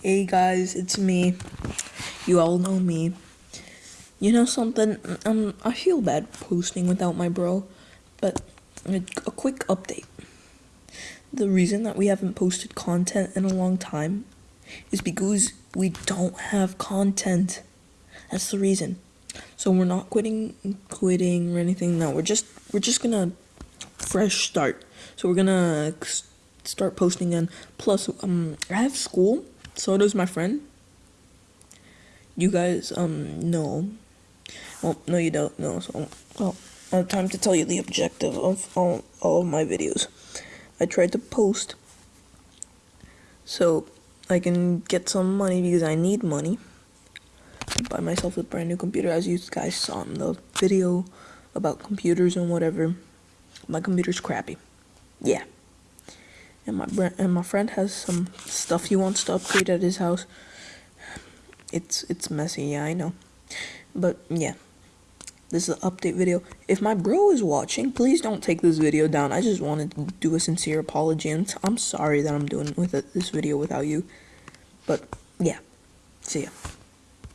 Hey guys, it's me. You all know me. You know something? Um, I feel bad posting without my bro, but a, quick update. The reason that we haven't posted content in a long time is because we don't have content. That's the reason. So we're not quitting, quitting or anything. No, we're just we're just gonna fresh start. So we're gonna start posting again. Plus, um, I have school. So does my friend. You guys, um, know. Well, no, you don't know. So, well, time to tell you the objective of all, all of my videos. I tried to post so I can get some money because I need money. Buy myself a brand new computer, as you guys saw in the video about computers and whatever. My computer's crappy. Yeah. And my and my friend has some stuff he wants to upgrade at his house. It's it's messy, yeah, I know. But yeah. This is an update video. If my bro is watching, please don't take this video down. I just wanted to do a sincere apology and I'm sorry that I'm doing with it, this video without you. But yeah. See ya.